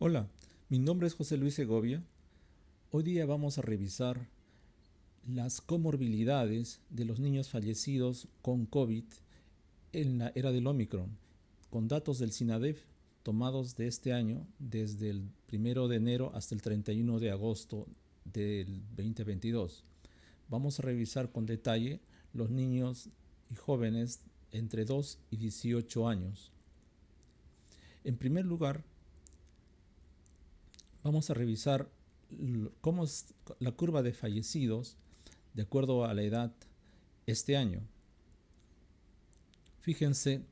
Hola, mi nombre es José Luis Segovia. Hoy día vamos a revisar las comorbilidades de los niños fallecidos con COVID en la era del Omicron, con datos del SINADEF tomados de este año desde el 1 de enero hasta el 31 de agosto del 2022. Vamos a revisar con detalle los niños y jóvenes entre 2 y 18 años. En primer lugar, vamos a revisar cómo es la curva de fallecidos de acuerdo a la edad este año. Fíjense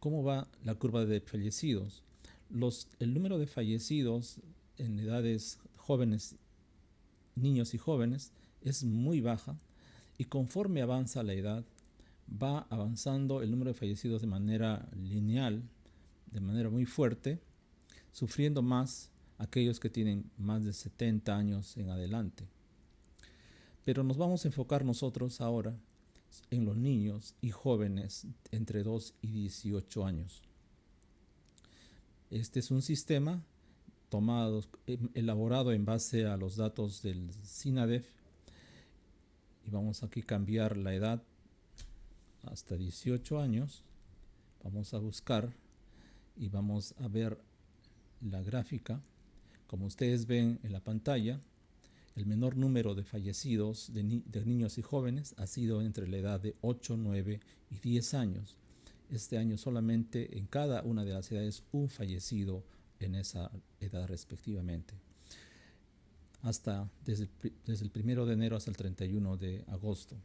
cómo va la curva de fallecidos. El número de fallecidos en edades jóvenes, niños y jóvenes, es muy baja y conforme avanza la edad, va avanzando el número de fallecidos de manera lineal, de manera muy fuerte, sufriendo más aquellos que tienen más de 70 años en adelante. Pero nos vamos a enfocar nosotros ahora en los niños y jóvenes entre 2 y 18 años. Este es un sistema tomado, em, elaborado en base a los datos del SINADEF y vamos aquí a cambiar la edad hasta 18 años. Vamos a buscar y vamos a ver la gráfica. Como ustedes ven en la pantalla, el menor número de fallecidos de, niños y jóvenes ha sido entre la edad de 8, 9 y 10 años. Este año solamente en cada una de las edades un fallecido en esa edad respectivamente. Hasta desde el, desde el 1 de enero hasta el 31 de agosto.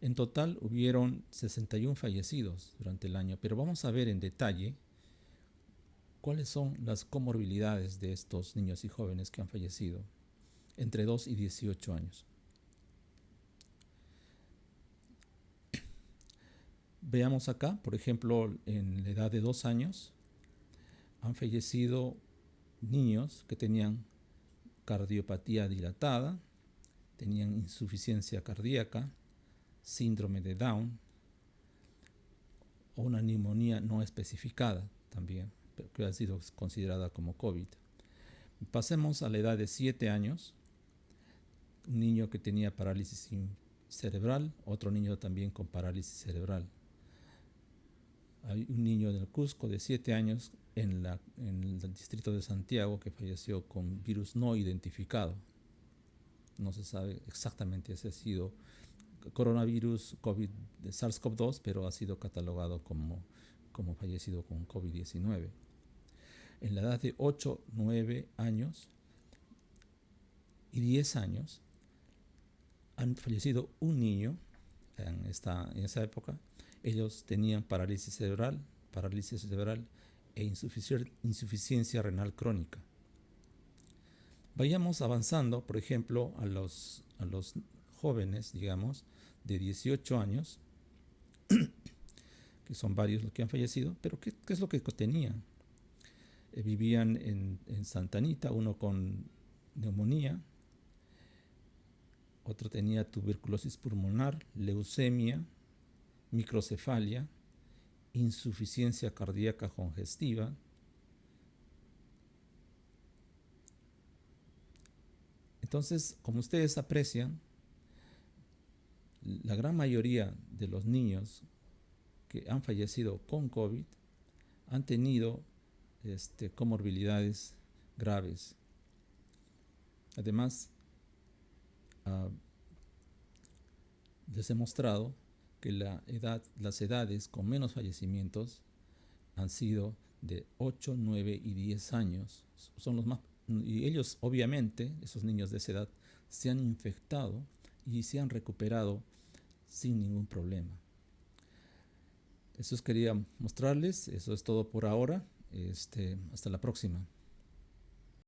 En total hubieron 61 fallecidos durante el año, pero vamos a ver en detalle cuáles son las comorbilidades de estos niños y jóvenes que han fallecido entre 2 y 18 años. Veamos acá, por ejemplo, en la edad de 2 años han fallecido niños que tenían cardiopatía dilatada, tenían insuficiencia cardíaca, síndrome de Down o una neumonía no especificada también que ha sido considerada como COVID. Pasemos a la edad de 7 años. Un niño que tenía parálisis cerebral, otro niño también con parálisis cerebral. Hay un niño del Cusco de 7 años en, en el distrito de Santiago que falleció con virus no identificado. No se sabe exactamente si ha sido coronavirus COVID de SARS-CoV-2, pero ha sido catalogado como, como fallecido con COVID-19 en la edad de 8, 9 años y 10 años han fallecido un niño en, esta, esa época. Ellos tenían parálisis cerebral, parálisis cerebral e insuficiencia renal crónica. Vayamos avanzando, por ejemplo, a los, a los jóvenes, digamos, de 18 años, que son varios los que han fallecido, pero ¿qué, qué es lo que tenían? Eh, vivían en, en Santanita, uno con neumonía, otro tenía tuberculosis pulmonar, leucemia, microcefalia, insuficiencia cardíaca congestiva, Entonces, como ustedes aprecian, la gran mayoría de los niños que han fallecido con COVID han tenido este, comorbilidades graves. Además, ah, les he mostrado que la edad, las edades con menos fallecimientos han sido de 8, 9 y 10 años. Son los más, y ellos, obviamente, esos niños de esa edad, se han infectado y se han recuperado sin ningún problema. Eso quería mostrarles, eso es todo por ahora. Este, hasta la próxima.